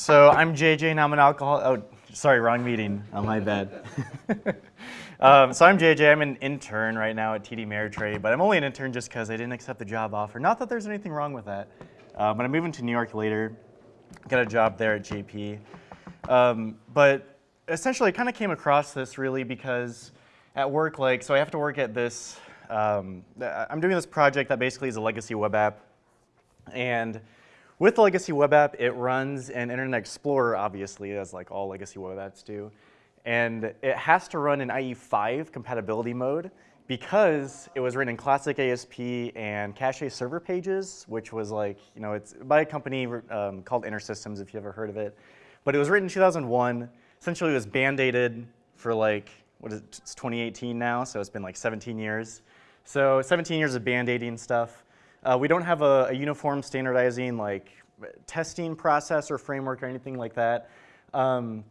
So I'm JJ, and I'm an alcohol. Oh, sorry, wrong meeting. Oh, my bad. um, so I'm JJ. I'm an intern right now at TD Ameritrade, but I'm only an intern just because I didn't accept the job offer. Not that there's anything wrong with that. Uh, but I'm moving to New York later. Got a job there at JP. Um, but essentially, I kind of came across this really because at work, like, so I have to work at this. Um, I'm doing this project that basically is a legacy web app, and with the legacy web app, it runs in Internet Explorer, obviously, as like all legacy web apps do. And it has to run in IE5 compatibility mode because it was written in classic ASP and cache server pages, which was like, you know, it's by a company um, called InterSystems, if you've ever heard of it. But it was written in 2001. Essentially, it was band-aided for like, what is it, it's 2018 now, so it's been like 17 years. So 17 years of band-aiding stuff. Uh, we don't have a, a, uniform standardizing like testing process or framework or anything like that. Um,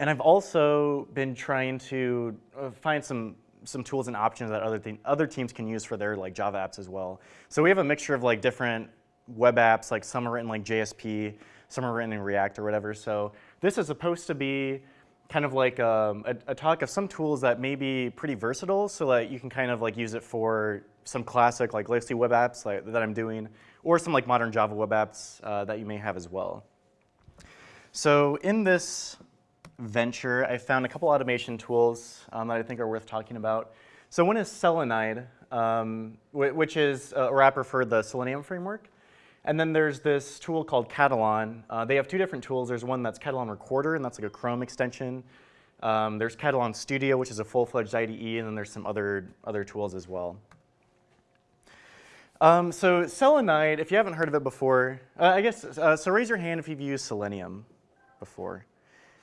and I've also been trying to uh, find some some tools and options that other other teams can use for their like Java apps as well. So we have a mixture of like different web apps, like some are written like JSP, some are written in React or whatever. So this is supposed to be kind of like um, a, a, talk of some tools that may be pretty versatile so that you can kind of like use it for some classic like legacy web apps like, that I'm doing or some like modern Java web apps uh, that you may have as well. So in this venture, I found a couple automation tools um, that I think are worth talking about. So one is Selenide, um, which is a wrapper for the Selenium framework. And then there's this tool called Katalon. Uh, they have two different tools. There's one that's Katalon Recorder, and that's like a Chrome extension. Um, there's Katalon Studio, which is a full-fledged IDE, and then there's some other, other tools as well. Um, so Selenide, if you haven't heard of it before, uh, I guess, uh, so raise your hand if you've used Selenium before.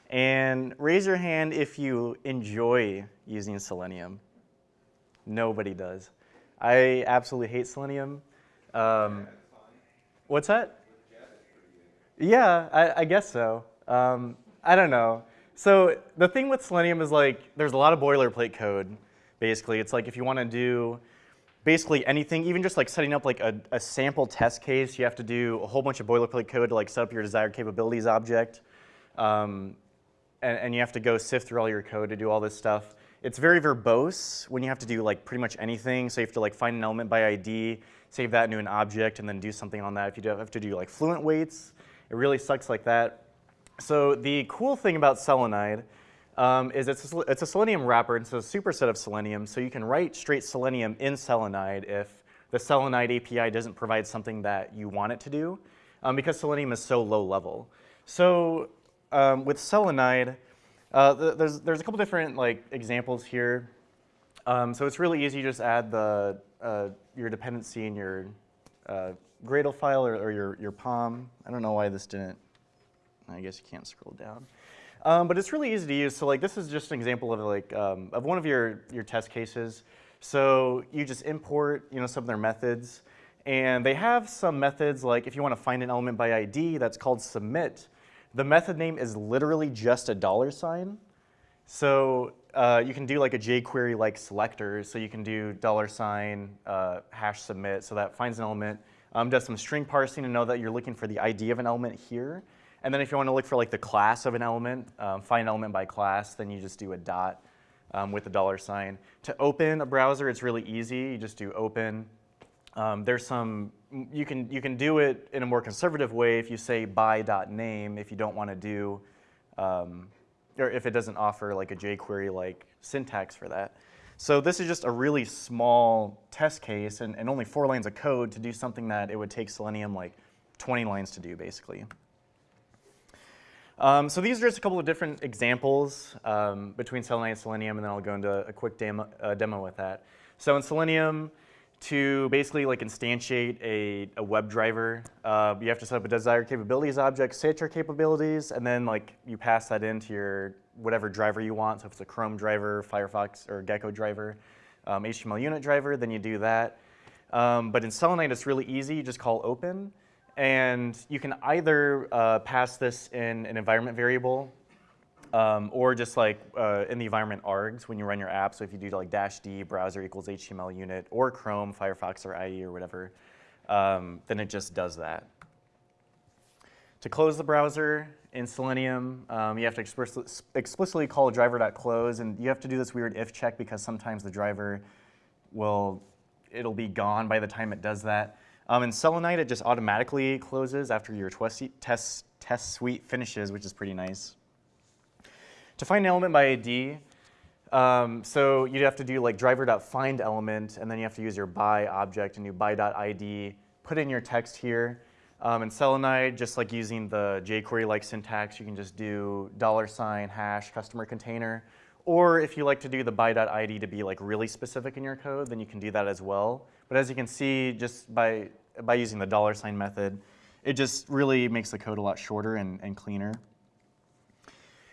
And raise your hand if you enjoy using Selenium. Nobody does. I absolutely hate Selenium. Um, what's that? Yeah, I, I guess so. Um, I don't know. So the thing with Selenium is like, there's a lot of boilerplate code, basically. It's like if you want to do basically anything, even just like setting up like a, a, sample test case, you have to do a whole bunch of boilerplate code to like set up your desired capabilities object. Um, and, and you have to go sift through all your code to do all this stuff. It's very verbose when you have to do like pretty much anything. So you have to like find an element by ID, save that into an object, and then do something on that. If you have to do like fluent waits, it really sucks like that. So the cool thing about Selenide um, is it's a, it's a Selenium wrapper. It's a superset of Selenium. So you can write straight Selenium in Selenide if the Selenide API doesn't provide something that you want it to do um, because Selenium is so low level. So um, with Selenide, uh, there's, there's a couple different like examples here. Um, so it's really easy. You just add the, uh, your dependency in your uh, Gradle file or, or, your, your POM. I don't know why this didn't, I guess you can't scroll down. Um, but it's really easy to use. So like this is just an example of like um, of one of your, your test cases. So you just import you know, some of their methods. And they have some methods like if you want to find an element by ID that's called submit, the method name is literally just a dollar sign. So uh, you can do like a jQuery like selector. So you can do dollar sign uh, hash submit. So that finds an element, um, does some string parsing to know that you're looking for the ID of an element here. And then if you want to look for like the class of an element, um, find element by class, then you just do a dot um, with the dollar sign. To open a browser, it's really easy. You just do open. Um, there's some you can, you can do it in a more conservative way if you say by.name if you don't want to do, um, or if it doesn't offer like a jQuery like syntax for that. So this is just a really small test case and, and only four lines of code to do something that it would take Selenium like 20 lines to do basically. Um, so these are just a couple of different examples um, between Selenide and Selenium, and then I'll go into a quick demo, uh, demo with that. So in Selenium, to basically like instantiate a, a WebDriver, uh, you have to set up a desired capabilities object, set your capabilities, and then like you pass that into your whatever driver you want. So if it's a Chrome driver, Firefox, or Gecko driver, um, HTML unit driver, then you do that. Um, but in Selenide, it's really easy. You just call open. And you can either uh, pass this in an environment variable um, or just like uh, in the environment args when you run your app. So if you do like dash D browser equals HTML unit or Chrome, Firefox, or IE or whatever, um, then it just does that. To close the browser, in Selenium, um, you have to explicitly call driver.close, and you have to do this weird if check because sometimes the driver will, it'll be gone by the time it does that. Um, in Selenide, it just automatically closes after your test, test suite finishes, which is pretty nice. To find an element by ID, um, so you'd have to do like driver.find element, and then you have to use your by object and do by.id, put in your text here, um, in Selenide, just like using the jQuery-like syntax, you can just do dollar sign hash customer container. Or if you like to do the by.id to be like really specific in your code, then you can do that as well. But as you can see, just by, by using the dollar sign method, it just really makes the code a lot shorter and, and cleaner.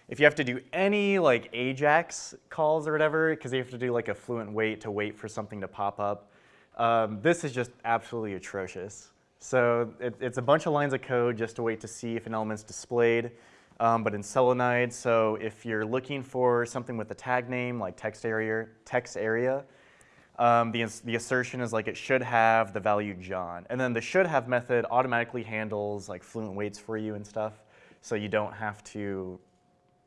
If you have to do any like AJAX calls or whatever, because you have to do like a fluent wait to wait for something to pop up, um, this is just absolutely atrocious. So it, it's a bunch of lines of code just to wait to see if an element's displayed. Um, but in Selenide, so if you're looking for something with a tag name like text area, text area, um, the, the assertion is like it should have the value John. And then the should have method automatically handles like fluent waits for you and stuff. So you don't have to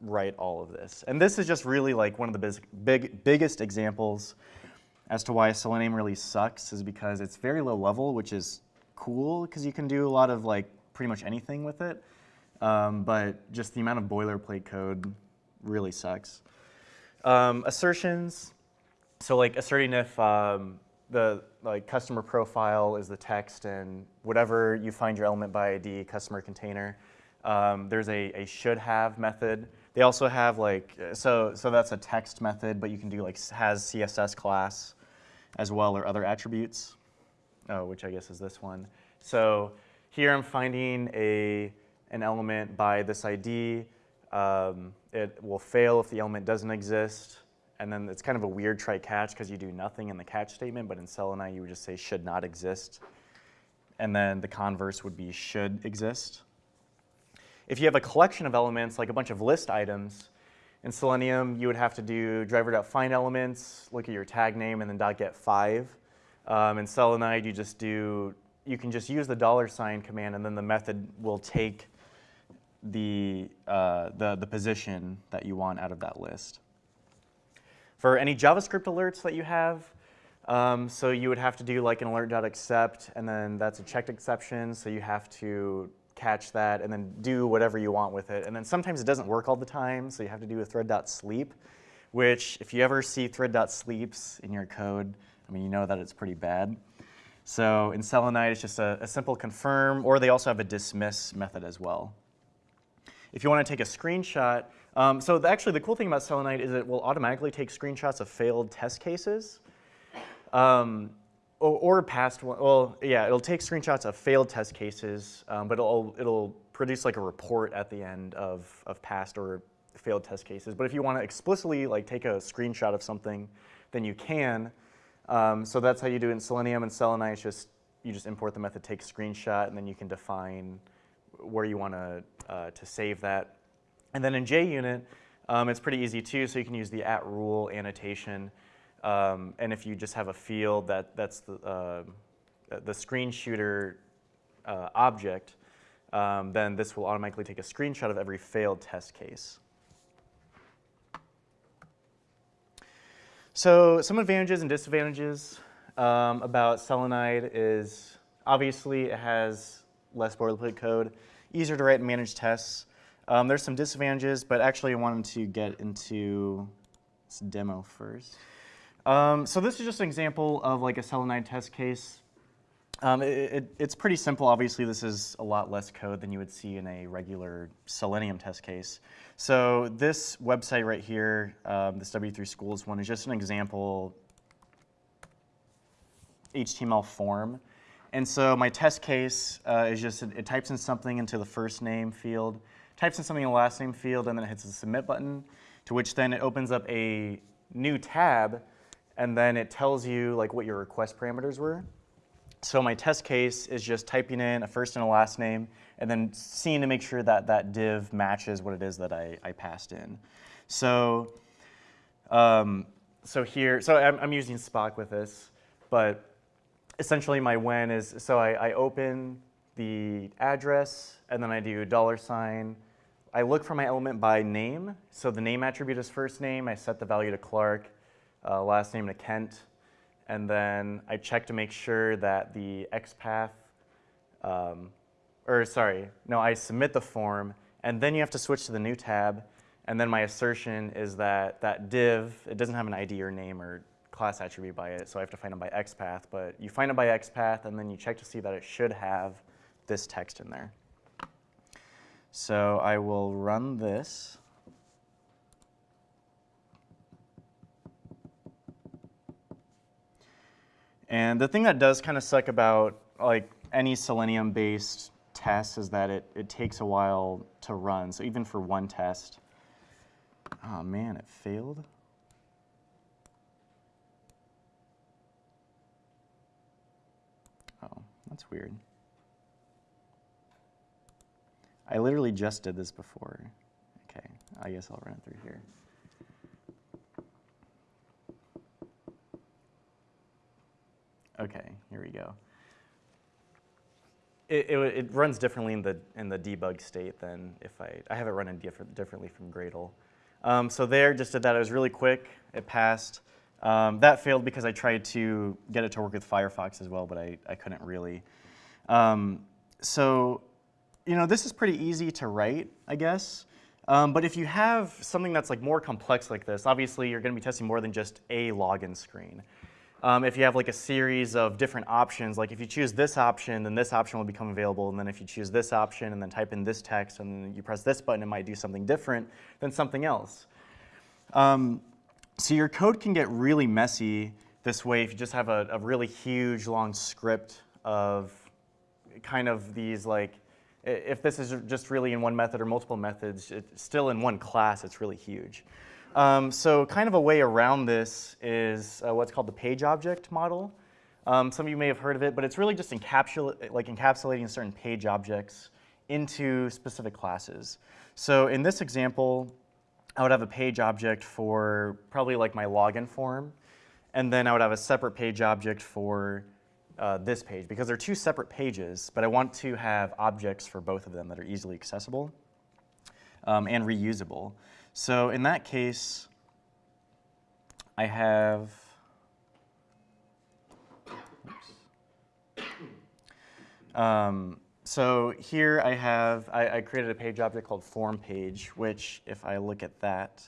write all of this. And this is just really like one of the big, biggest examples as to why Selenium really sucks is because it's very low level, which is cool because you can do a lot of like pretty much anything with it. Um, but just the amount of boilerplate code really sucks. Um, assertions, so like asserting if um, the like customer profile is the text and whatever you find your element by ID customer container, um, there's a, a should have method. They also have like, so, so that's a text method, but you can do like has CSS class as well or other attributes oh, which I guess is this one. So here I'm finding a, an element by this ID. Um, it will fail if the element doesn't exist. And then it's kind of a weird try catch because you do nothing in the catch statement, but in Selenide you would just say should not exist. And then the converse would be should exist. If you have a collection of elements, like a bunch of list items, in Selenium, you would have to do driver.find elements, look at your tag name, and then .get 5. Um, in Selenide, you just do, you can just use the dollar sign command and then the method will take the, uh, the, the position that you want out of that list. For any JavaScript alerts that you have, um, so you would have to do like an alert.accept and then that's a checked exception, so you have to catch that and then do whatever you want with it. And then sometimes it doesn't work all the time, so you have to do a thread.sleep, which if you ever see thread.sleeps in your code, I mean, you know that it's pretty bad. So in Selenide, it's just a, a simple confirm, or they also have a dismiss method as well. If you want to take a screenshot, um, so the, actually the cool thing about Selenide is it will automatically take screenshots of failed test cases. Um, or, or, past one, well, yeah, it'll take screenshots of failed test cases, um, but it'll, it'll produce like a report at the end of, of past or failed test cases. But if you want to explicitly like take a screenshot of something, then you can. Um, so that's how you do it in Selenium and Selenide. Just you just import the method take screenshot, and then you can define where you want to uh, to save that. And then in JUnit, um, it's pretty easy too. So you can use the at rule annotation, um, and if you just have a field that that's the uh, the screen shooter uh, object, um, then this will automatically take a screenshot of every failed test case. So some advantages and disadvantages um, about Selenide is obviously it has less boilerplate code, easier to write and manage tests. Um, there's some disadvantages, but actually I wanted to get into this demo first. Um, so this is just an example of like a Selenide test case. Um, it, it, it's pretty simple. Obviously, this is a lot less code than you would see in a regular Selenium test case. So this website right here, um, this W3 Schools one, is just an example HTML form. And so my test case uh, is just, it, it, types in something into the first name field, types in something in the last name field, and then it hits the submit button, to which then it opens up a new tab, and then it tells you like what your request parameters were. So my test case is just typing in a first and a last name and then seeing to make sure that that div matches what it is that I, I passed in. So, um, so here, so I'm, I'm, using Spock with this, but essentially my when is, so I, I open the address and then I do dollar sign I look for my element by name. So the name attribute is first name. I set the value to Clark, uh, last name to Kent. And then I check to make sure that the XPath, um, or sorry, no, I submit the form. And then you have to switch to the new tab. And then my assertion is that that div, it doesn't have an ID or name or class attribute by it, so I have to find it by XPath. But you find it by XPath, and then you check to see that it should have this text in there. So I will run this. And the thing that does kind of suck about like any Selenium-based test is that it, it takes a while to run. So even for one test, oh man, it failed. Oh, that's weird. I literally just did this before. Okay, I guess I'll run it through here. Okay, here we go. It, it, it, runs differently in the, in the debug state than if I, I have it running different, differently from Gradle. Um, so there, just did that. It was really quick. It passed. Um, that failed because I tried to get it to work with Firefox as well, but I, I couldn't really. Um, so, you know, this is pretty easy to write, I guess. Um, but if you have something that's like more complex like this, obviously you're going to be testing more than just a login screen. Um, if you have like a series of different options, like if you choose this option, then this option will become available. And then if you choose this option and then type in this text and then you press this button, it might do something different than something else. Um, so your code can get really messy this way if you just have a, a really huge long script of kind of these like, if this is just really in one method or multiple methods, it's still in one class, it's really huge. Um, so kind of a way around this is uh, what's called the page object model. Um, some of you may have heard of it, but it's really just encapsula like encapsulating certain page objects into specific classes. So in this example, I would have a page object for probably like my login form, and then I would have a separate page object for uh, this page because they're two separate pages, but I want to have objects for both of them that are easily accessible um, and reusable. So in that case, I have, um, so here I have, I, I, created a page object called form page, which if I look at that,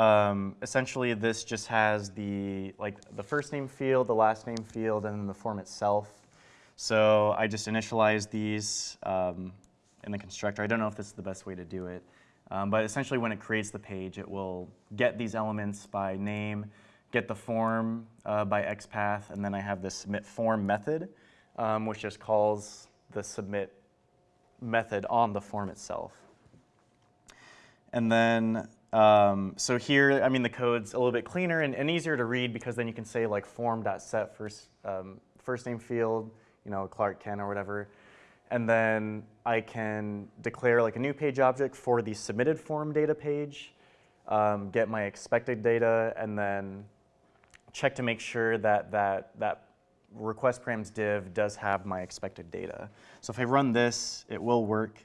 um, essentially this just has the, like the first name field, the last name field, and then the form itself. So I just initialize these um, in the constructor. I don't know if this is the best way to do it. Um, but essentially when it creates the page, it will get these elements by name, get the form uh, by XPath, and then I have this submit form method, um, which just calls the submit method on the form itself. And then, um, so here, I mean, the code's a little bit cleaner and, and, easier to read because then you can say like form.set first, um, first name field, you know, Clark Kent or whatever. And then I can declare like a new page object for the submitted form data page, um, get my expected data, and then check to make sure that that, that request params div does have my expected data. So if I run this, it will work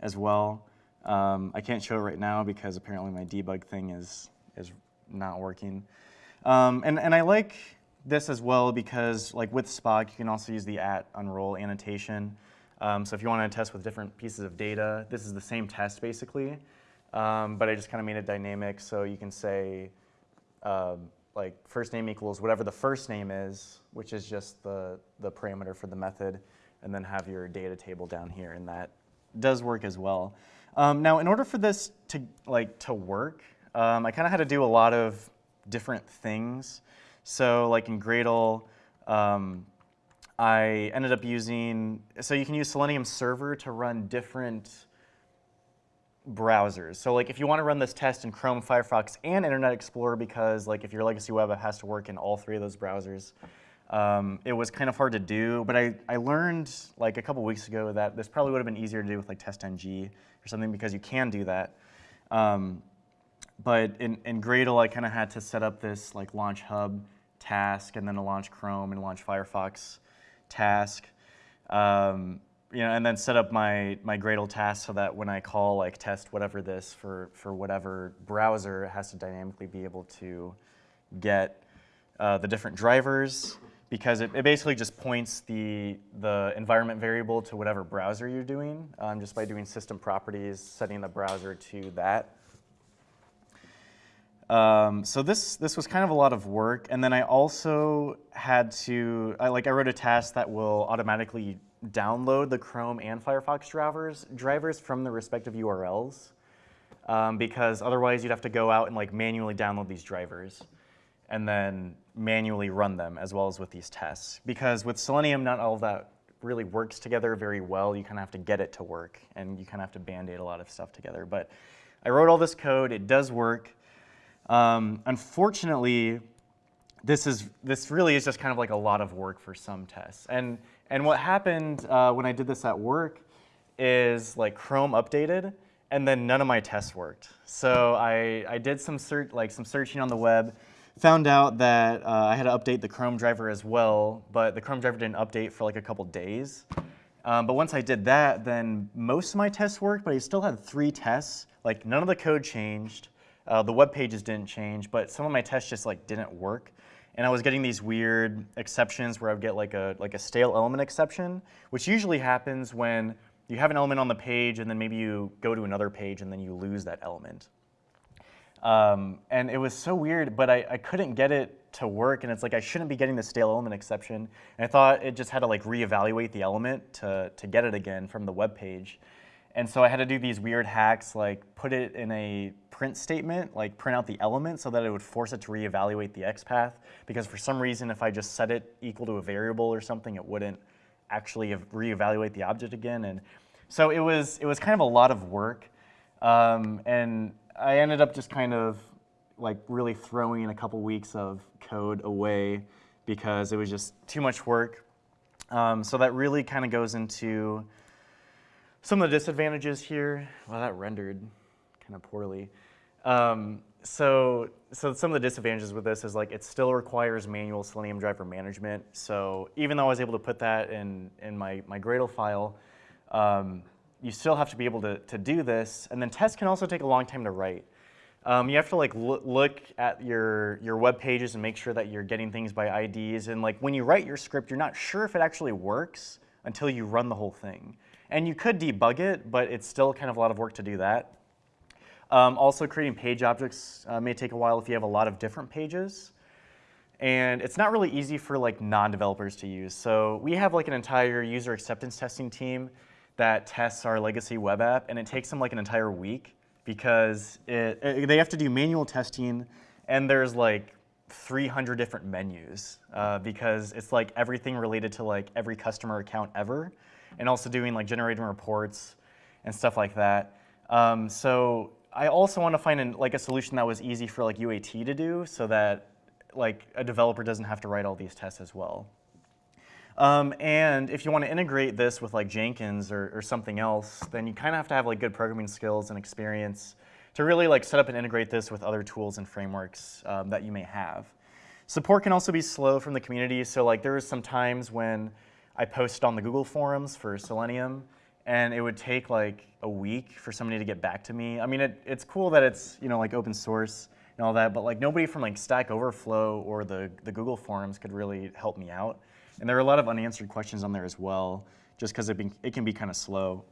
as well. Um, I can't show it right now because apparently my debug thing is, is not working. Um, and, and I like this as well because like with Spock, you can also use the at unroll annotation. Um, so if you want to test with different pieces of data, this is the same test basically, um, but I just kind of made it dynamic so you can say uh, like first name equals whatever the first name is, which is just the, the parameter for the method, and then have your data table down here, and that does work as well. Um, now, in order for this to like to work, um, I kind of had to do a lot of different things. So like in Gradle, um, I ended up using, so you can use Selenium Server to run different browsers. So like if you want to run this test in Chrome, Firefox, and Internet Explorer because like if your legacy web app has to work in all three of those browsers, um, it was kind of hard to do. But I, I learned like a couple weeks ago that this probably would have been easier to do with like TestNG or something because you can do that. Um, but in, in Gradle, I kind of had to set up this like launch hub task and then a launch Chrome and launch Firefox task, um, you know, and then set up my, my Gradle task so that when I call like test whatever this for, for whatever browser, it has to dynamically be able to get uh, the different drivers because it, it, basically just points the, the environment variable to whatever browser you're doing um, just by doing system properties, setting the browser to that. Um, so this, this was kind of a lot of work. And then I also had to, I, like I wrote a task that will automatically download the Chrome and Firefox drivers, drivers from the respective URLs. Um, because otherwise you'd have to go out and like manually download these drivers and then manually run them as well as with these tests. Because with Selenium, not all of that really works together very well. You kind of have to get it to work and you kind of have to band-aid a lot of stuff together. But I wrote all this code, it does work. Um, unfortunately, this is this really is just kind of like a lot of work for some tests. And and what happened uh, when I did this at work is like Chrome updated, and then none of my tests worked. So I I did some search like some searching on the web, found out that uh, I had to update the Chrome driver as well, but the Chrome driver didn't update for like a couple days. Um, but once I did that, then most of my tests worked, but I still had three tests. Like none of the code changed. Uh, the web pages didn't change, but some of my tests just like didn't work. And I was getting these weird exceptions where I would get like a, like a stale element exception, which usually happens when you have an element on the page and then maybe you go to another page and then you lose that element. Um, and it was so weird, but I, I couldn't get it to work and it's like I shouldn't be getting the stale element exception. And I thought it just had to like reevaluate the element to, to get it again from the web page. And so I had to do these weird hacks, like put it in a print statement, like print out the element so that it would force it to reevaluate the XPath. Because for some reason, if I just set it equal to a variable or something, it wouldn't actually reevaluate the object again. And so it was, it was kind of a lot of work. Um, and I ended up just kind of like really throwing a couple weeks of code away because it was just too much work. Um, so that really kind of goes into some of the disadvantages here, well, that rendered kind of poorly. Um, so, so some of the disadvantages with this is like it still requires manual Selenium driver management. So even though I was able to put that in, in my, my Gradle file, um, you still have to be able to, to do this. And then tests can also take a long time to write. Um, you have to like look at your, your web pages and make sure that you're getting things by IDs. And like when you write your script, you're not sure if it actually works until you run the whole thing. And you could debug it, but it's still kind of a lot of work to do that. Um, also, creating page objects uh, may take a while if you have a lot of different pages. And it's not really easy for like non-developers to use. So we have like an entire user acceptance testing team that tests our legacy web app, and it takes them like an entire week because it, it, they have to do manual testing, and there's like 300 different menus uh, because it's like everything related to like every customer account ever and also doing like generating reports and stuff like that. Um, so I also want to find an, like a solution that was easy for like UAT to do so that like a developer doesn't have to write all these tests as well. Um, and if you want to integrate this with like Jenkins or, or something else, then you kind of have to have like good programming skills and experience to really like set up and integrate this with other tools and frameworks um, that you may have. Support can also be slow from the community. So like there was some times when I posted on the Google forums for Selenium, and it would take like a week for somebody to get back to me. I mean, it, it's cool that it's you know like open source and all that, but like nobody from like Stack Overflow or the, the Google forums could really help me out. And there are a lot of unanswered questions on there as well, just because it, it can be kind of slow.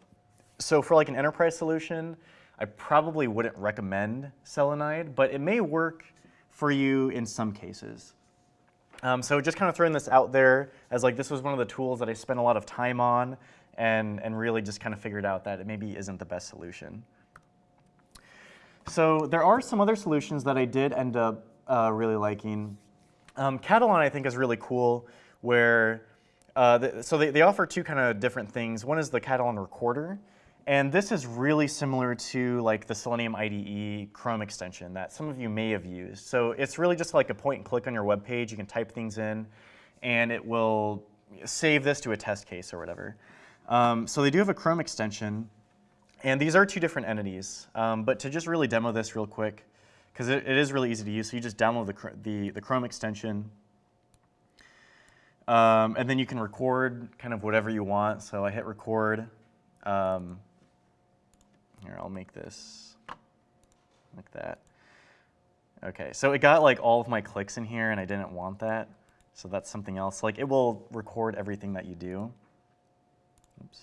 So for like an enterprise solution, I probably wouldn't recommend Selenide, but it may work for you in some cases. Um, so just kind of throwing this out there as like this was one of the tools that I spent a lot of time on and, and really just kind of figured out that it maybe isn't the best solution. So there are some other solutions that I did end up uh, really liking. Um, Katalon I think is really cool where, uh, the, so they, they offer two kind of different things. One is the Katalon recorder, and this is really similar to like the Selenium IDE Chrome extension that some of you may have used. So it's really just like a point and click on your web page. You can type things in and it will save this to a test case or whatever. Um, so they do have a Chrome extension and these are two different entities. Um, but to just really demo this real quick, because it, it is really easy to use, so you just download the, the, the Chrome extension. Um, and then you can record kind of whatever you want. So I hit record. Um, here, I'll make this like that. Okay, so it got like all of my clicks in here and I didn't want that. So that's something else. Like it will record everything that you do. Oops.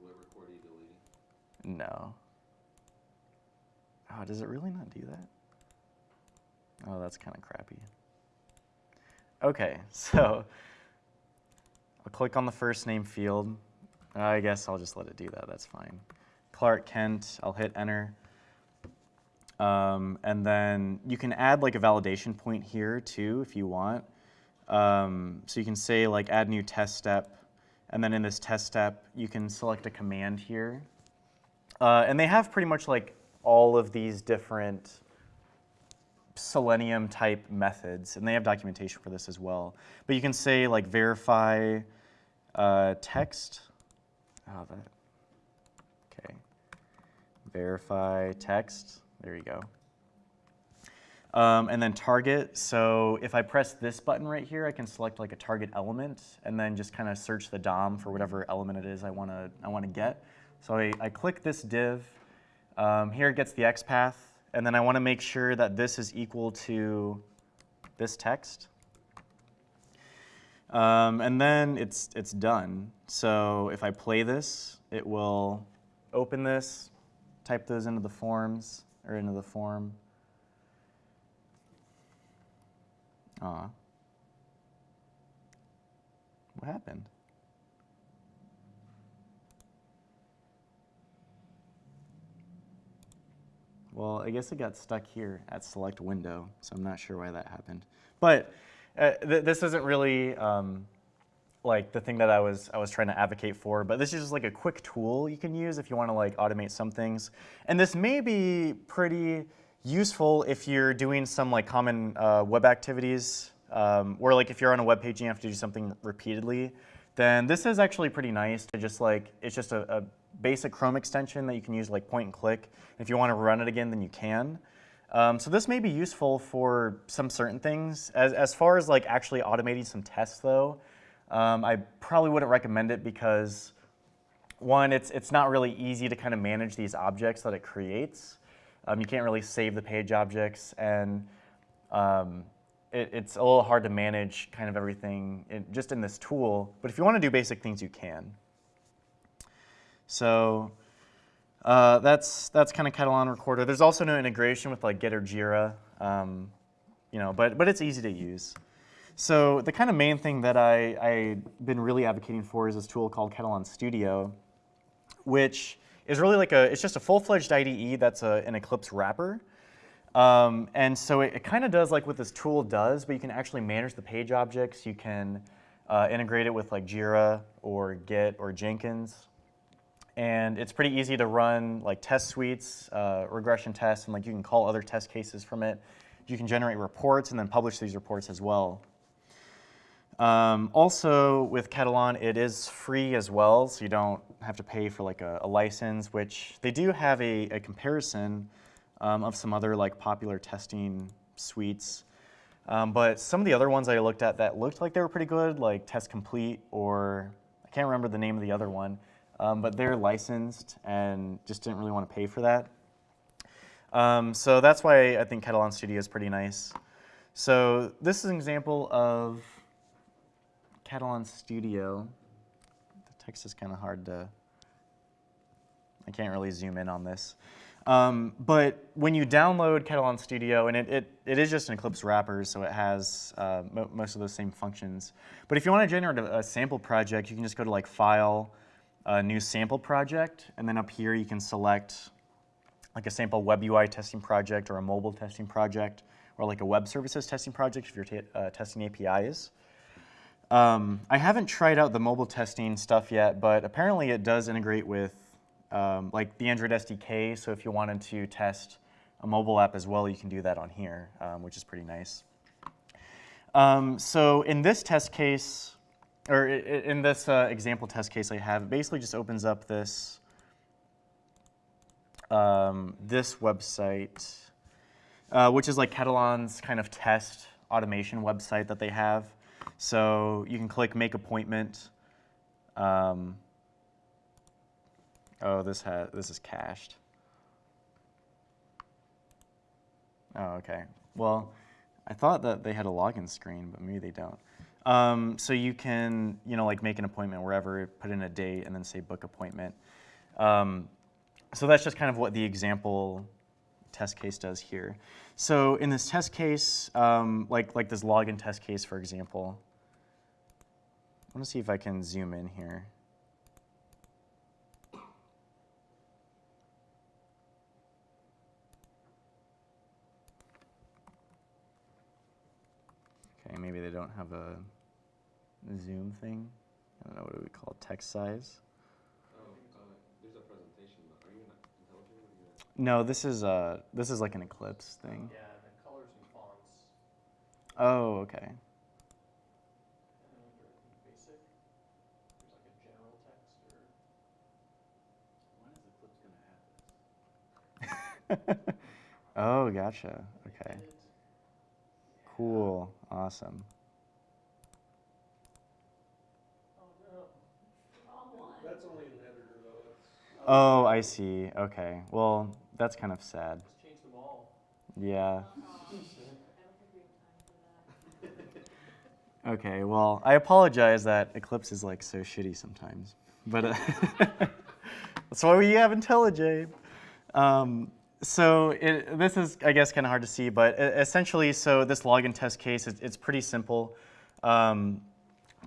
Will it record you deleting? No. Oh, does it really not do that? Oh, that's kind of crappy. Okay, so I'll click on the first name field. I guess I'll just let it do that, that's fine. Clark Kent, I'll hit enter. Um, and then you can add like a validation point here too if you want. Um, so you can say like add new test step. And then in this test step, you can select a command here. Uh, and they have pretty much like all of these different Selenium type methods, and they have documentation for this as well. But you can say like verify uh, text. Oh, that. Okay. Verify text. There you go. Um, and then target. So if I press this button right here, I can select like a target element and then just kind of search the DOM for whatever element it is I want to I want to get. So I, I click this div. Um, here it gets the XPath. And then I want to make sure that this is equal to this text. Um, and then it's, it's done. So if I play this, it will open this, type those into the forms, or into the form. Aw. What happened? Well, I guess it got stuck here at select window, so I'm not sure why that happened. But uh, th this isn't really um, like the thing that I was I was trying to advocate for, but this is just like a quick tool you can use if you want to like automate some things. And this may be pretty useful if you're doing some like common uh, web activities, um, or like if you're on a web page and you have to do something repeatedly, then this is actually pretty nice to just like, it's just a, a basic Chrome extension that you can use like point and click. If you want to run it again, then you can. Um, so this may be useful for some certain things. As, as far as like actually automating some tests though, um, I probably wouldn't recommend it because one, it's, it's not really easy to kind of manage these objects that it creates. Um, you can't really save the page objects and um, it, it's a little hard to manage kind of everything in, just in this tool. But if you want to do basic things, you can. So uh, that's that's kind of Katalon Recorder. There's also no integration with like Git or Jira, um, you know, but but it's easy to use. So the kind of main thing that I I've been really advocating for is this tool called Katalon Studio, which is really like a it's just a full-fledged IDE that's a, an Eclipse wrapper. Um, and so it, it kind of does like what this tool does, but you can actually manage the page objects. You can uh, integrate it with like Jira or Git or Jenkins. And it's pretty easy to run like test suites, uh, regression tests, and like you can call other test cases from it. You can generate reports and then publish these reports as well. Um, also with Katalon, it is free as well, so you don't have to pay for like a, a license, which they do have a, a comparison um, of some other like popular testing suites. Um, but some of the other ones I looked at that looked like they were pretty good, like Test Complete or I can't remember the name of the other one, um, but they're licensed and just didn't really want to pay for that. Um, so that's why I think Katalon Studio is pretty nice. So this is an example of Katalon Studio. The text is kind of hard to, I can't really zoom in on this. Um, but when you download Katalon Studio, and it, it, it is just an Eclipse wrapper, so it has uh, mo most of those same functions. But if you want to generate a, a, sample project, you can just go to like File, uh, New Sample Project, and then up here you can select like a sample web UI testing project or a mobile testing project or like a web services testing project if you're uh, testing APIs. Um, I haven't tried out the mobile testing stuff yet, but apparently it does integrate with um, like the Android SDK. So if you wanted to test a mobile app as well, you can do that on here, um, which is pretty nice. Um, so in this test case, or in this uh, example test case I have, it basically just opens up this, um, this website, uh, which is like Katalon's kind of test automation website that they have. So you can click Make Appointment. Um, oh, this has this is cached. Oh, okay. Well, I thought that they had a login screen, but maybe they don't. Um, so you can, you know, like make an appointment wherever, put in a date, and then say book appointment. Um, so that's just kind of what the example test case does here. So in this test case, um, like, like this login test case, for example, I want to see if I can zoom in here. Okay, maybe they don't have a zoom thing. I don't know what do we call it, text size. There's a presentation, but are you not intelligent or you No, this is uh this is like an Eclipse thing. Yeah, the colors and fonts. Oh, okay. And then under basic, there's like a general text or. When is Eclipse gonna have oh, gotcha. Okay. edit. Cool. Awesome. Oh, no. That's only an editor though, that's. Oh, I see. Okay. Well, that's kind of sad. Just change them all. Yeah. Okay. Well, I apologize that Eclipse is like so shitty sometimes, but uh, that's why we have IntelliJ. Um, so it, this is, I guess, kind of hard to see, but essentially, so this login test case, it's, it's pretty simple. Um,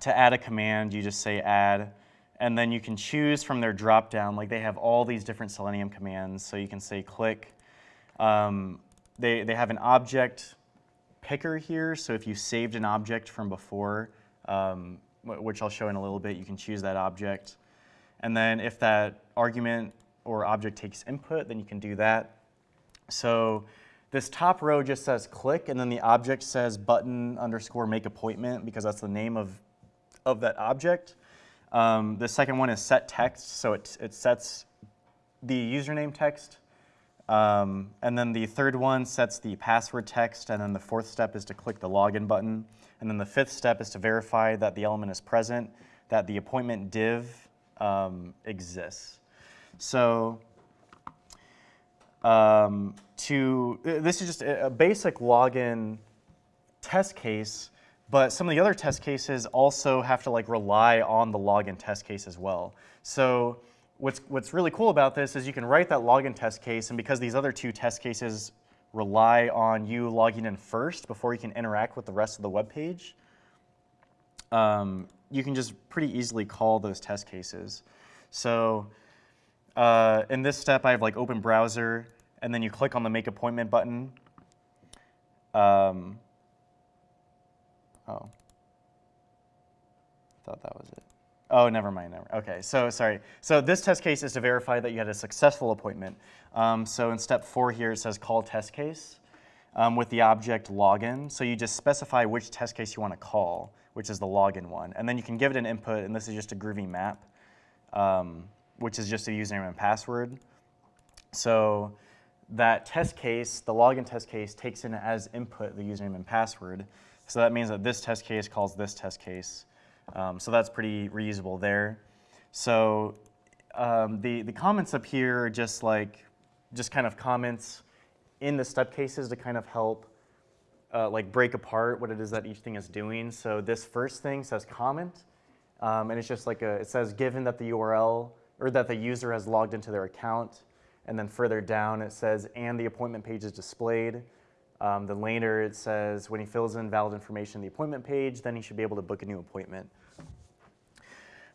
to add a command, you just say add, and then you can choose from their drop-down. Like they have all these different Selenium commands, so you can say click. Um, they, they have an object picker here, so if you saved an object from before, um, which I'll show in a little bit, you can choose that object. And then if that argument or object takes input, then you can do that. So this top row just says click, and then the object says button underscore make appointment because that's the name of, of that object. Um, the second one is set text, so it, it sets the username text. Um, and then the third one sets the password text, and then the fourth step is to click the login button. And then the fifth step is to verify that the element is present, that the appointment div um, exists. So um, to this is just a a basic login test case, but some of the other test cases also have to like rely on the login test case as well. So what's what's really cool about this is you can write that login test case, and because these other two test cases rely on you logging in first before you can interact with the rest of the web page, um, you can just pretty easily call those test cases. So uh, in this step, I have like open browser, and then you click on the make appointment button. Um, oh, thought that was it. Oh, never mind. Never. Okay, so sorry. So this test case is to verify that you had a successful appointment. Um, so in step four here, it says call test case um, with the object login. So you just specify which test case you want to call, which is the login one, and then you can give it an input, and this is just a Groovy map, um, which is just a username and password. So that test case, the login test case, takes in as input the username and password. So that means that this test case calls this test case. Um, so that's pretty reusable there. So um, the, the comments up here are just like, just kind of comments in the step cases to kind of help uh, like break apart what it is that each thing is doing. So this first thing says comment, um, and it's just like a, it says given that the URL or that the user has logged into their account, and then further down it says and the appointment page is displayed. Um, then later it says when he fills in valid information in the appointment page, then he should be able to book a new appointment.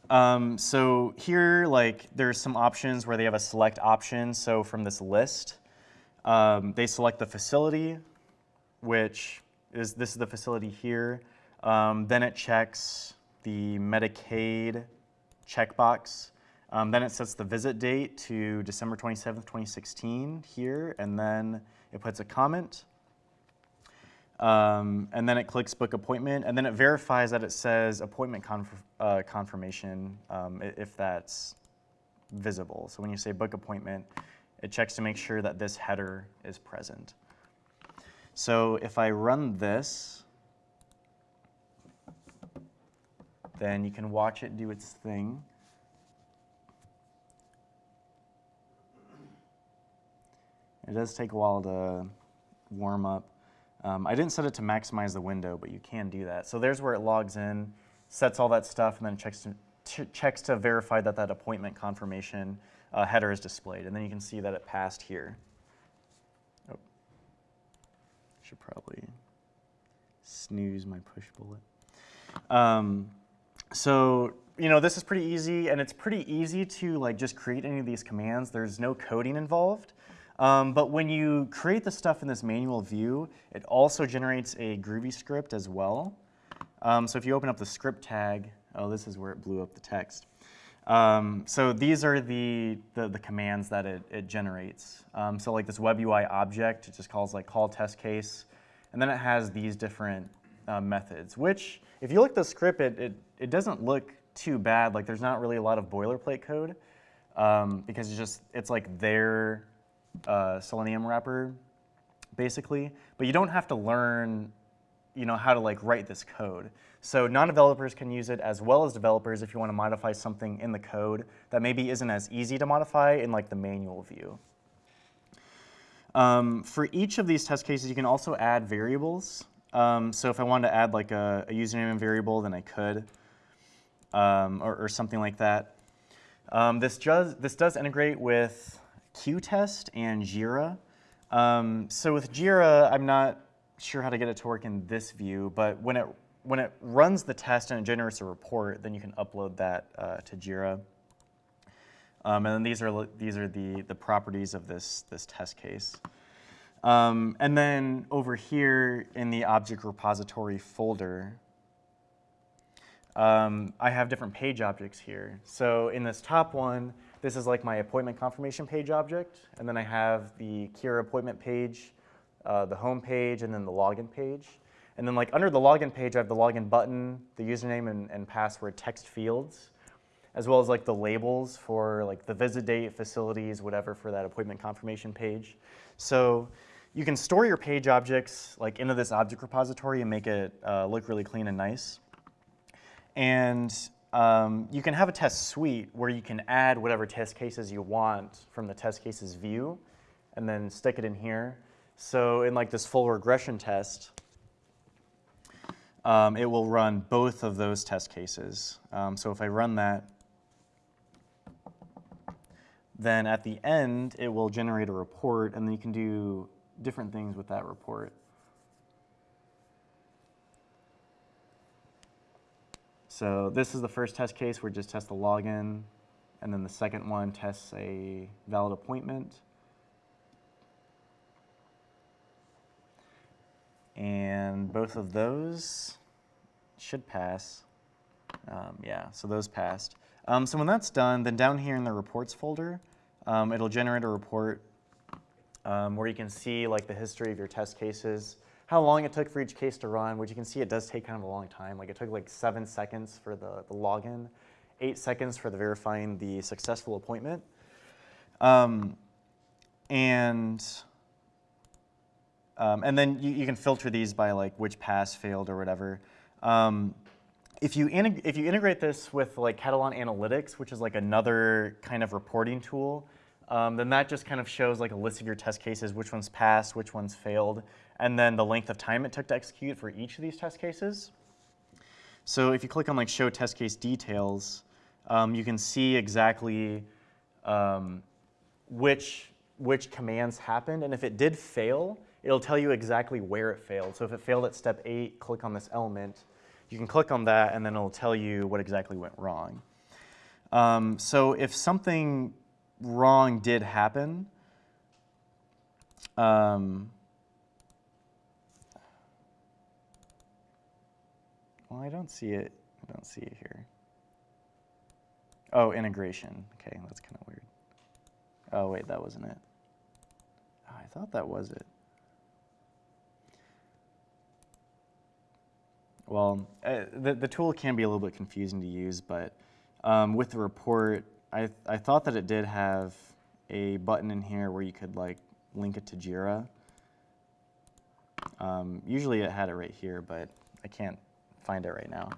Um, so here, like, there's some options where they have a select option. So from this list, um, they select the facility, which is this is the facility here. Um, then it checks the Medicaid checkbox. Um, then it sets the visit date to December 27th, 2016 here, and then it puts a comment. Um, and then it clicks book appointment, and then it verifies that it says appointment conf- uh, confirmation um, if that's visible. So when you say book appointment, it checks to make sure that this header is present. So if I run this, then you can watch it do its thing. It does take a while to warm up. Um, I didn't set it to maximize the window, but you can do that. So there's where it logs in, sets all that stuff, and then checks to, ch- checks to verify that that appointment confirmation uh, header is displayed. And then you can see that it passed here. Oh. Should probably snooze my push bullet. Um, so, you know, this is pretty easy, and it's pretty easy to like just create any of these commands. There's no coding involved. Um, but when you create the stuff in this manual view, it also generates a Groovy script as well. Um, so if you open up the script tag, oh, this is where it blew up the text. Um, so these are the, the, the commands that it, it generates. Um, so like this web UI object, it just calls like call test case, and then it has these different uh, methods, which if you look at the script, it, it, it doesn't look too bad. Like there's not really a lot of boilerplate code um, because it's just, it's like their uh, Selenium wrapper, basically. But you don't have to learn, you know, how to like write this code. So non-developers can use it as well as developers if you want to modify something in the code that maybe isn't as easy to modify in like the manual view. Um, for each of these test cases, you can also add variables. Um, so if I wanted to add like a, a username and variable, then I could, um, or, or, something like that. Um, this, does, this does integrate with qTest and Jira. Um, so with Jira, I'm not sure how to get it to work in this view, but when it, when it runs the test and it generates a report, then you can upload that uh, to Jira. Um, and then these are, these are the, the properties of this, this test case. Um, and then over here in the object repository folder, um, I have different page objects here. So in this top one, this is like my appointment confirmation page object. And then I have the CURA appointment page, uh, the home page, and then the login page. And then like under the login page, I have the login button, the username and, and password text fields, as well as like the labels for like the visit date, facilities, whatever for that appointment confirmation page. So you can store your page objects like into this object repository and make it uh, look really clean and nice. And um, you can have a test suite where you can add whatever test cases you want from the test cases view and then stick it in here. So in like this full regression test, um, it will run both of those test cases. Um, so if I run that, then at the end, it will generate a report, and then you can do different things with that report. So this is the first test case where it just tests the login, and then the second one tests a valid appointment. And both of those should pass. Um, yeah, so those passed. Um, so when that's done, then down here in the reports folder, um, it'll generate a report um, where you can see like the history of your test cases, how long it took for each case to run, which you can see it does take kind of a long time. Like it took like seven seconds for the, the login, eight seconds for the verifying the successful appointment. Um, and um, and then you, you, can filter these by like which pass failed or whatever. Um, if you, if you integrate this with like Katalon Analytics, which is like another kind of reporting tool, um, then that just kind of shows like a list of your test cases, which ones passed, which ones failed, and then the length of time it took to execute for each of these test cases. So if you click on like show test case details, um, you can see exactly um, which, which commands happened, and if it did fail, it'll tell you exactly where it failed. So if it failed at step eight, click on this element. You can click on that, and then it'll tell you what exactly went wrong. Um, so if something wrong did happen, um, well, I don't see it. I don't see it here. Oh, integration. Okay, that's kind of weird. Oh, wait, that wasn't it. Oh, I thought that was it. Well, uh, the, the tool can be a little bit confusing to use, but um, with the report, I, I thought that it did have a button in here where you could like link it to Jira. Um, usually it had it right here, but I can't find it right now.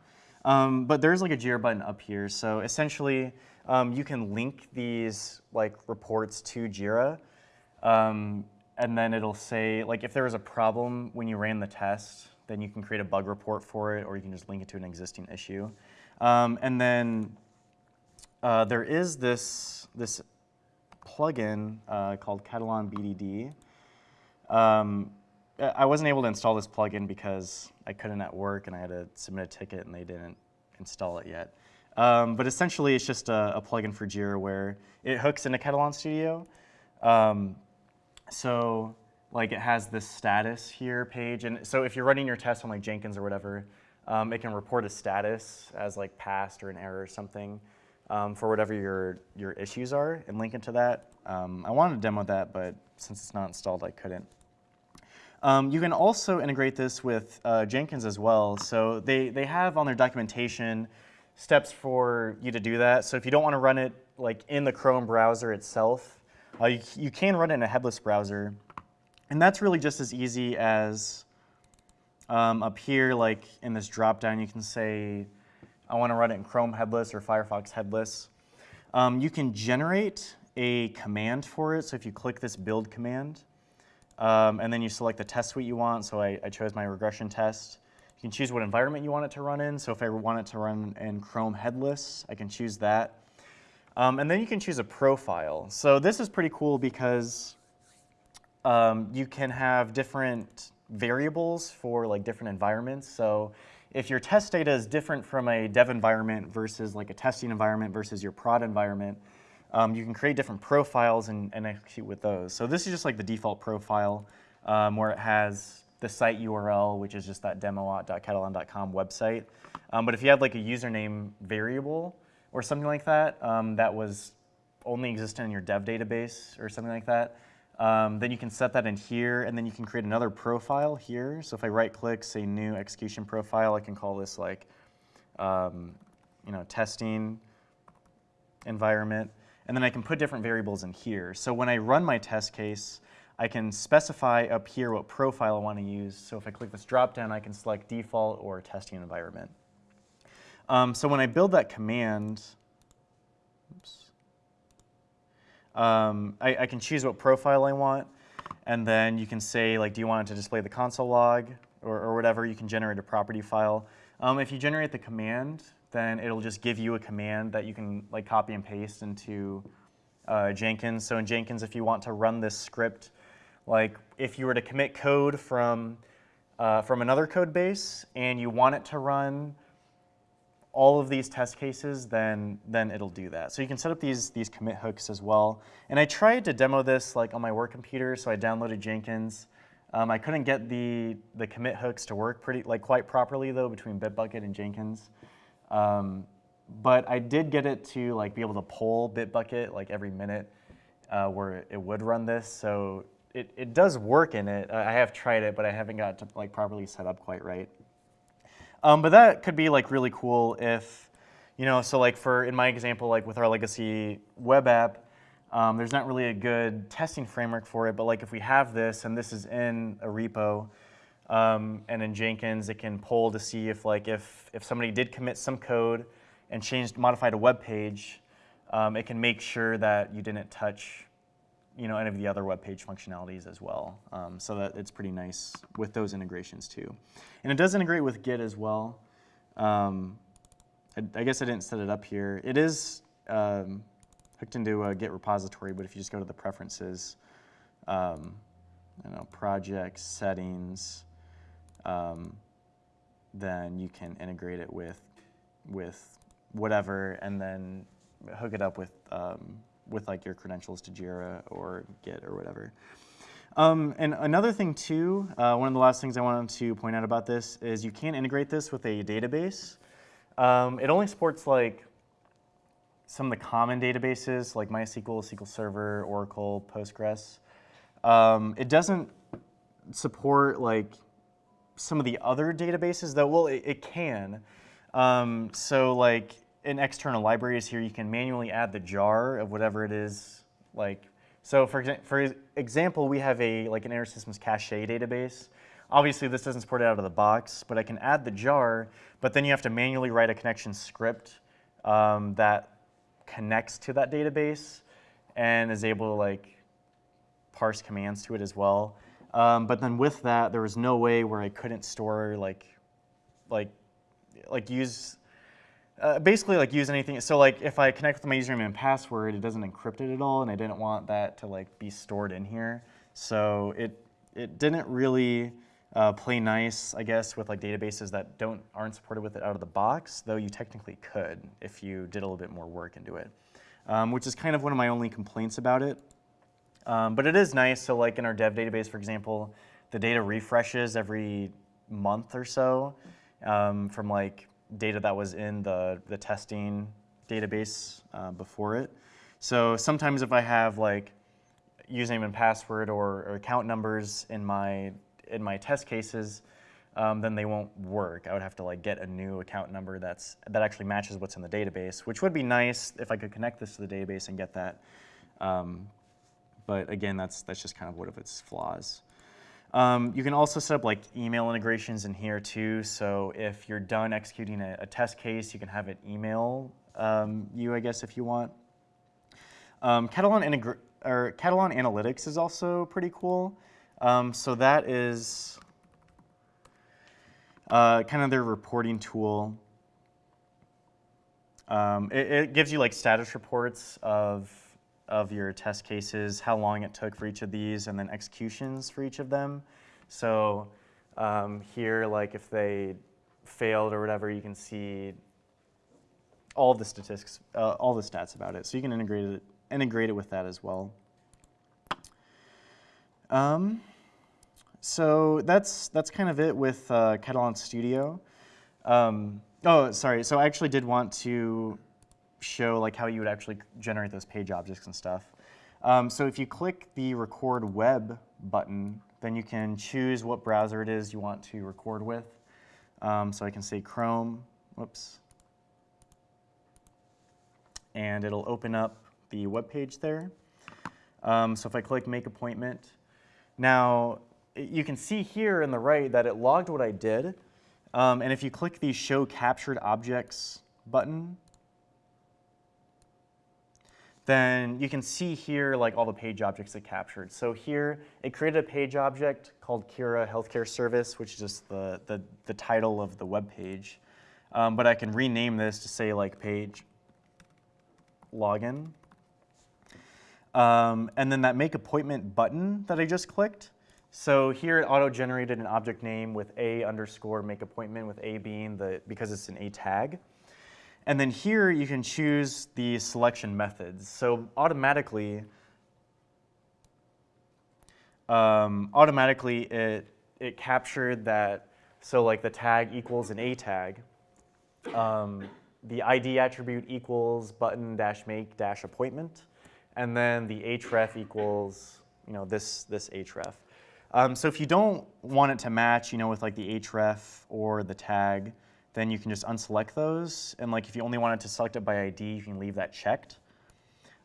Um, but there's like a Jira button up here. So essentially, um, you can link these like reports to Jira. Um, and then it'll say, like if there was a problem when you ran the test, then you can create a bug report for it, or you can just link it to an existing issue. Um, and then uh, there is this, this plugin uh, called Katalon BDD. I I wasn't able to install this plugin because I couldn't at work and I had to submit a ticket and they didn't install it yet. Um, but essentially, it's just a, a plugin for Jira where it hooks into Katalon Studio. Um, so like it has this status here page, and so if you're running your test on like Jenkins or whatever, um, it can report a status as like passed or an error or something um, for whatever your your issues are, and link into that. Um, I wanted to demo that, but since it's not installed, I couldn't. Um, you can also integrate this with uh, Jenkins as well. So they, they have on their documentation steps for you to do that. So if you don't want to run it like in the Chrome browser itself, uh, you, you can run it in a headless browser. And that's really just as easy as um, up here, like in this dropdown, you can say, I want to run it in Chrome headless or Firefox headless. Um, you can generate a command for it. So if you click this build command, um, and then you select the test suite you want. So I, I, chose my regression test. You can choose what environment you want it to run in. So if I want it to run in Chrome headless, I can choose that. Um, and then you can choose a profile. So this is pretty cool because um, you can have different variables for like different environments. So if your test data is different from a dev environment versus like a testing environment versus your prod environment, um, you can create different profiles and, and, execute with those. So this is just like the default profile um, where it has the site URL, which is just that demo.katalon.com website. Um, but if you had like a username variable or something like that, um, that was only existent in your dev database or something like that, um, then you can set that in here, and then you can create another profile here. So if I right-click, say new execution profile, I can call this like, um, you know, testing environment. And then I can put different variables in here. So when I run my test case, I can specify up here what profile I want to use. So if I click this dropdown, I can select default or testing environment. Um, so when I build that command, um, I, I, can choose what profile I want. And then you can say, like, do you want it to display the console log or, or whatever? You can generate a property file. Um, if you generate the command, then it'll just give you a command that you can like copy and paste into uh, Jenkins. So in Jenkins, if you want to run this script, like if you were to commit code from, uh, from another code base and you want it to run all of these test cases, then, then it'll do that. So you can set up these, these commit hooks as well. And I tried to demo this like on my work computer, so I downloaded Jenkins. Um, I couldn't get the, the commit hooks to work pretty like quite properly though between Bitbucket and Jenkins. Um, but I did get it to like be able to pull Bitbucket like every minute uh, where it would run this. So it, it does work in it. I have tried it, but I haven't got to like properly set up quite right. Um, but that could be like really cool if, you know, so like for, in my example, like with our legacy web app, um, there's not really a good testing framework for it, but like if we have this and this is in a repo, um, and in Jenkins, it can pull to see if like if, if somebody did commit some code and changed, modified a web page, um, it can make sure that you didn't touch you know, any of the other web page functionalities as well. Um, so that it's pretty nice with those integrations too. And it does integrate with Git as well. Um, I, I, guess I didn't set it up here. It is um, hooked into a Git repository, but if you just go to the preferences, um, you know, projects, settings, um, then you can integrate it with with whatever, and then hook it up with um, with like your credentials to Jira or Git or whatever. Um, and another thing too, uh, one of the last things I wanted to point out about this is you can integrate this with a database. Um, it only supports like some of the common databases like MySQL, SQL Server, Oracle, Postgres. Um, it doesn't support like some of the other databases though, well, it, it can. Um, so like in external libraries here, you can manually add the jar of whatever it is. Like, so for, exa for example, we have a like an InterSystems cache database. obviously this doesn't support it out of the box, but I can add the jar, but then you have to manually write a connection script um, that connects to that database and is able to like parse commands to it as well. Um, but then with that, there was no way where I couldn't store like, like, like use, uh, basically like use anything. So like if I connect with my username and password, it doesn't encrypt it at all, and I didn't want that to like be stored in here. So it it didn't really uh, play nice, I guess, with like databases that don't aren't supported with it out of the box. Though you technically could if you did a little bit more work into it, um, which is kind of one of my only complaints about it. Um, but it is nice. So like in our dev database, for example, the data refreshes every month or so um, from like data that was in the, the testing database uh, before it. So sometimes if I have like username and password or, or account numbers in my in my test cases, um, then they won't work. I would have to like get a new account number that's that actually matches what's in the database, which would be nice if I could connect this to the database and get that. Um, but again, that's that's just kind of one of its flaws. Um, you can also set up like email integrations in here too. So if you're done executing a, a test case, you can have it email um, you, I guess, if you want. Um, Katalon, or Katalon Analytics is also pretty cool. Um, so that is uh, kind of their reporting tool. Um, it, it gives you like status reports of of your test cases, how long it took for each of these, and then executions for each of them. So um, here, like if they failed or whatever, you can see all the statistics, uh, all the stats about it. So you can integrate it, integrate it with that as well. Um, so that's that's kind of it with uh, Katalon Studio. Um, oh, sorry. So I actually did want to show like how you would actually generate those page objects and stuff. Um, so if you click the record web button, then you can choose what browser it is you want to record with. Um, so I can say Chrome, whoops. And it'll open up the web page there. Um, so if I click make appointment, now you can see here in the right that it logged what I did. Um, and if you click the show captured objects button, then you can see here like all the page objects it captured. So here it created a page object called CURA Healthcare Service, which is just the, the, the title of the web page. Um, but I can rename this to say like page login. Um, and then that make appointment button that I just clicked. So here it auto-generated an object name with a underscore make appointment with a being the, because it's an a tag. And then here you can choose the selection methods. So automatically, um, automatically it, it captured that, so like the tag equals an A tag. Um, the ID attribute equals button dash make dash appointment. And then the href equals, you know, this, this href. Um, so if you don't want it to match, you know, with like the href or the tag, then you can just unselect those. And like if you only wanted to select it by ID, you can leave that checked.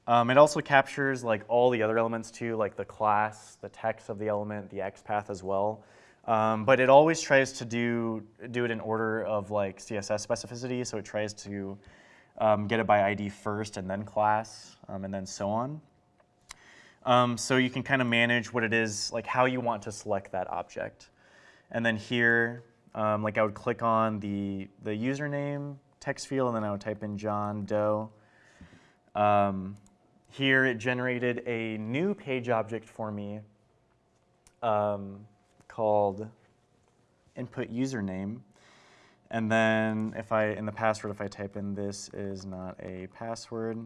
Um, it also captures like all the other elements too, like the class, the text of the element, the XPath as well. Um, but it always tries to do, do it in order of like CSS specificity. So it tries to um, get it by ID first and then class um, and then so on. Um, so you can kind of manage what it is, like how you want to select that object. And then here, um, like I would click on the, the username text field and then I would type in John Doe. Um, here it generated a new page object for me um, called input username. And then if I, in the password, if I type in this is not a password,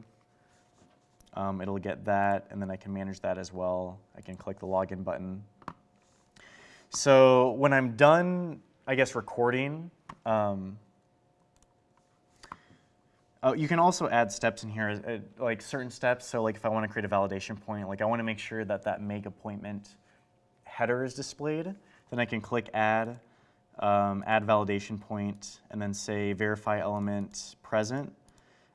um, it'll get that, and then I can manage that as well. I can click the login button. So when I'm done I guess, recording. Um, oh, you can also add steps in here, uh, like certain steps. So like if I want to create a validation point, like I want to make sure that that make appointment header is displayed, then I can click add, um, add validation point, and then say verify element present.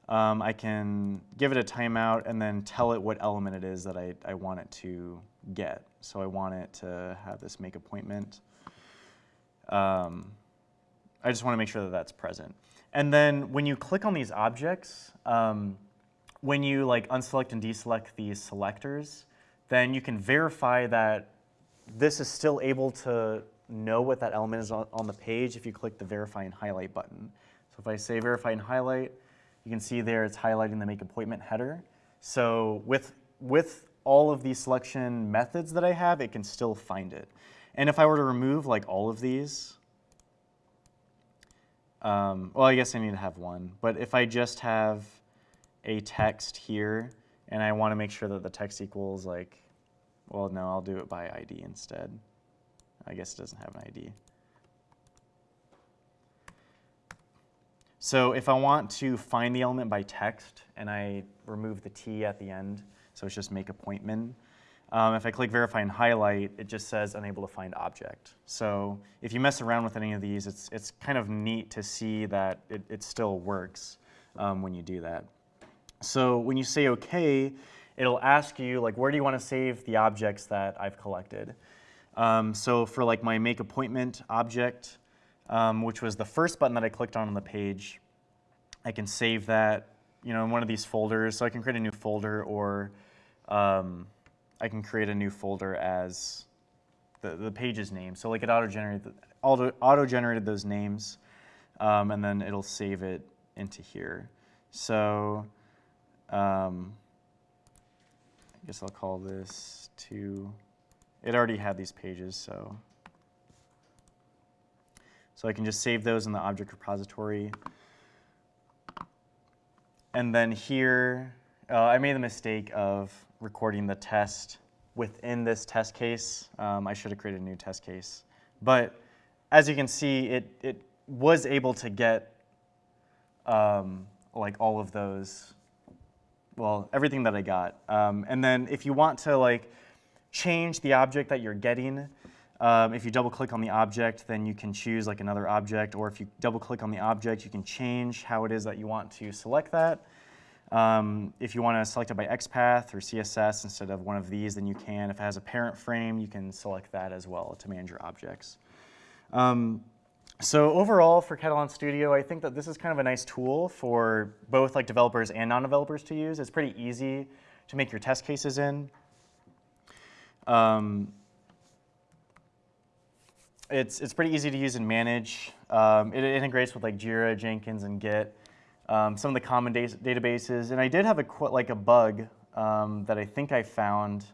Um, I can give it a timeout and then tell it what element it is that I, I want it to get. So I want it to have this make appointment. Um, I just want to make sure that that's present. And then when you click on these objects, um, when you like unselect and deselect these selectors, then you can verify that this is still able to know what that element is on, on the page if you click the verify and highlight button. So if I say verify and highlight, you can see there it's highlighting the make appointment header. So with, with all of these selection methods that I have, it can still find it. And if I were to remove like all of these, um, well, I guess I need to have one. But if I just have a text here and I want to make sure that the text equals like, well, no, I'll do it by ID instead. I guess it doesn't have an ID. So if I want to find the element by text and I remove the T at the end, so it's just make appointment, um, if I click verify and highlight, it just says unable to find object. So if you mess around with any of these, it's, it's kind of neat to see that it, it still works um, when you do that. So when you say OK, it'll ask you like, where do you want to save the objects that I've collected? Um, so for like my make appointment object, um, which was the first button that I clicked on on the page, I can save that you know, in one of these folders. So I can create a new folder or um, I can create a new folder as the, the page's name. So like it auto-generated, auto, auto-generated those names um, and then it'll save it into here. So um, I guess I'll call this to, it already had these pages, so. So I can just save those in the object repository. And then here, uh, I made the mistake of recording the test within this test case. Um, I should have created a new test case. But as you can see, it, it was able to get um, like all of those, well, everything that I got. Um, and then if you want to like change the object that you're getting, um, if you double click on the object, then you can choose like another object, or if you double click on the object, you can change how it is that you want to select that. Um, if you want to select it by XPath or CSS instead of one of these, then you can. If it has a parent frame, you can select that as well to manage your objects. Um, so overall for Katalon Studio, I think that this is kind of a nice tool for both like developers and non-developers to use. It's pretty easy to make your test cases in. Um, it's, it's pretty easy to use and manage. Um, it, it, integrates with like Jira, Jenkins, and Git. Um, some of the common databases. And I did have a like a bug um, that I think I found.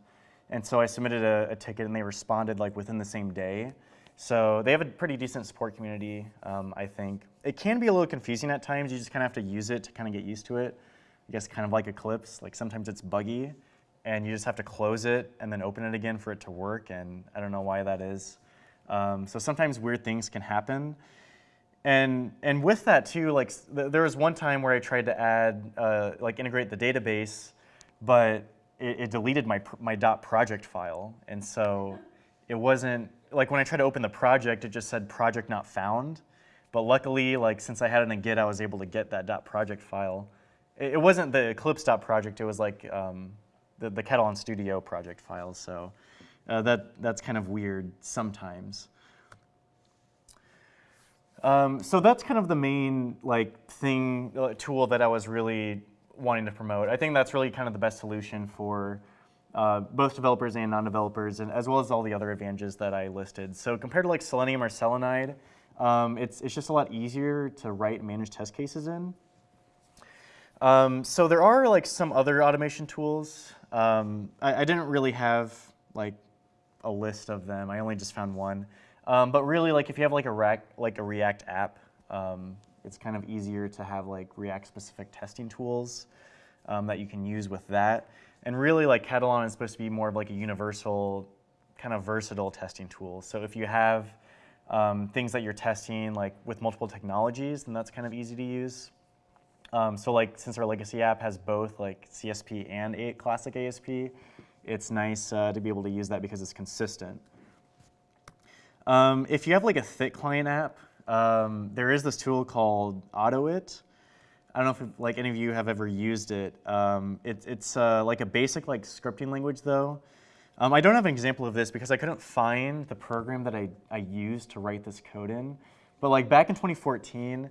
And so I submitted a, a, ticket and they responded like within the same day. So they have a pretty decent support community, um, I think. It can be a little confusing at times. You just kind of have to use it to kind of get used to it. I guess kind of like Eclipse. Like sometimes it's buggy and you just have to close it and then open it again for it to work. And I don't know why that is. Um, so sometimes weird things can happen. And, and with that too, like th there was one time where I tried to add, uh, like integrate the database, but it, it, deleted my, my .project file. And so it wasn't, like when I tried to open the project, it just said project not found. But luckily, like since I had it in Git, I was able to get that .project file. It, it wasn't the Eclipse .project, it was like um, the, the Katalon Studio project file. So uh, that, that's kind of weird sometimes. Um, so that's kind of the main like thing, uh, tool that I was really wanting to promote. I think that's really kind of the best solution for uh, both developers and non-developers, and as well as all the other advantages that I listed. So compared to like Selenium or Selenide, um, it's, it's just a lot easier to write and manage test cases in. Um, so there are like some other automation tools. Um, I, I, didn't really have like a list of them. I only just found one. Um, but really, like if you have like a React, like a React app, um, it's kind of easier to have like React-specific testing tools um, that you can use with that. And really, like Katalon is supposed to be more of like a universal, kind of versatile testing tool. So if you have um, things that you're testing like with multiple technologies, then that's kind of easy to use. Um, so like since our legacy app has both like CSP and classic ASP, it's nice uh, to be able to use that because it's consistent. Um, if you have like a thick client app, um, there is this tool called AutoIt. I don't know if like any of you have ever used it. Um, it it's uh, like a basic like scripting language though. Um, I don't have an example of this because I couldn't find the program that I, I used to write this code in. But like back in 2014,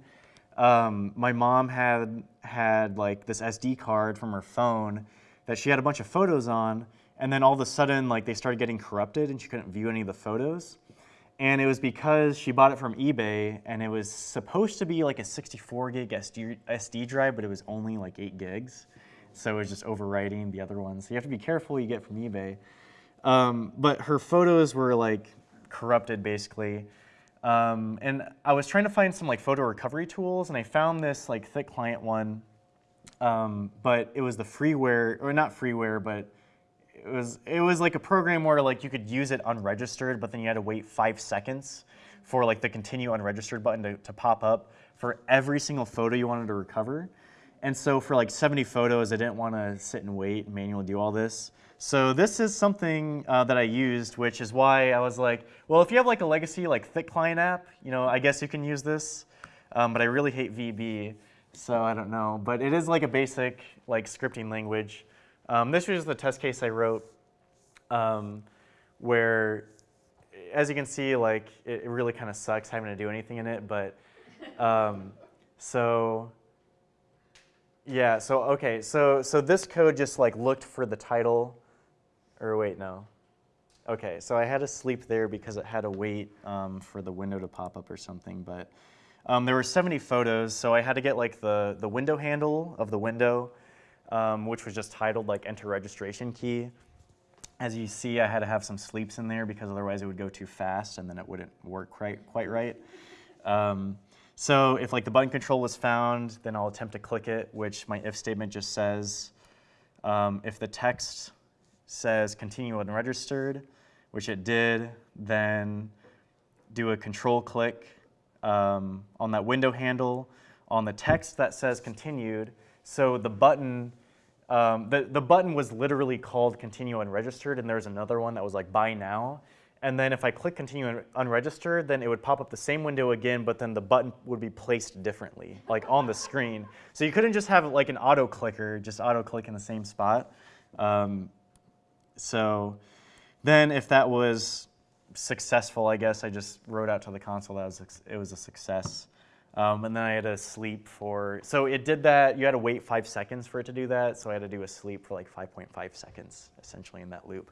um, my mom had had like this SD card from her phone that she had a bunch of photos on, and then all of a sudden like they started getting corrupted and she couldn't view any of the photos. And it was because she bought it from eBay and it was supposed to be like a 64 gig SD, SD drive, but it was only like 8 gigs. So it was just overwriting the other ones. So you have to be careful you get from eBay. Um, but her photos were like corrupted basically. Um, and I was trying to find some like photo recovery tools and I found this like thick client one. Um, but it was the freeware, or not freeware, but it was it was like a program where like you could use it unregistered, but then you had to wait five seconds for like the continue unregistered button to, to pop up for every single photo you wanted to recover. And so for like 70 photos, I didn't want to sit and wait and manually do all this. So this is something uh, that I used, which is why I was like, well, if you have like a legacy like thick client app, you know, I guess you can use this. Um, but I really hate VB, so I don't know. But it is like a basic like scripting language. Um, this was the test case I wrote, um, where, as you can see, like it, really kind of sucks having to do anything in it. But um, so yeah, so okay, so so this code just like looked for the title, or wait, no. Okay, so I had to sleep there because it had to wait um, for the window to pop up or something. But um, there were 70 photos, so I had to get like the the window handle of the window, um, which was just titled like enter registration key. As you see, I had to have some sleeps in there because otherwise it would go too fast and then it wouldn't work quite quite right. Um, so if like the button control was found, then I'll attempt to click it, which my if statement just says. Um, if the text says continue unregistered, which it did, then do a control click um, on that window handle on the text that says continued. So the button, um, the, the button was literally called continue unregistered, and there's another one that was like buy now. And then if I click continue un- unregistered, then it would pop up the same window again, but then the button would be placed differently, like on the screen. So you couldn't just have like an auto clicker, just auto click in the same spot. Um, so then if that was successful, I guess I just wrote out to the console that was, it was a success. Um, and then I had to sleep for, so it did that, you had to wait five seconds for it to do that, so I had to do a sleep for like 5.5 seconds, essentially in that loop.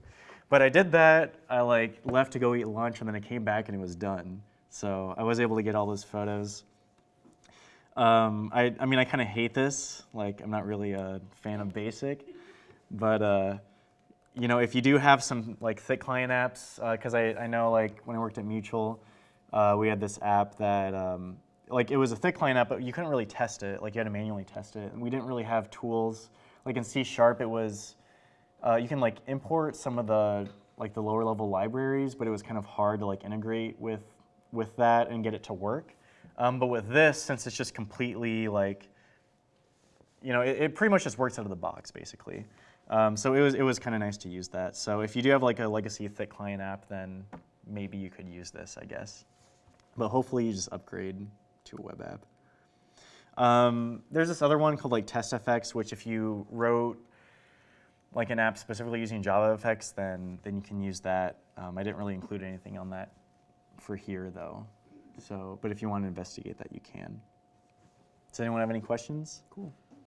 But I did that, I like left to go eat lunch, and then I came back and it was done. So I was able to get all those photos. Um, I, I mean, I kind of hate this, like I'm not really a fan of BASIC, but uh, you know, if you do have some like thick client apps, because I, I know like when I worked at Mutual, uh, we had this app that um, like it was a thick client app, but you couldn't really test it. Like you had to manually test it, and we didn't really have tools. Like in C Sharp, it was uh, you can like import some of the like the lower level libraries, but it was kind of hard to like integrate with with that and get it to work. Um, but with this, since it's just completely like, you know, it, it pretty much just works out of the box basically. Um, so it was it was kind of nice to use that. So if you do have like a legacy thick client app, then maybe you could use this, I guess. But hopefully you just upgrade to a web app. Um, there's this other one called like TestFX, which if you wrote like an app specifically using JavaFX, then then you can use that. Um, I didn't really include anything on that for here though. So, but if you want to investigate that, you can. Does anyone have any questions? Cool.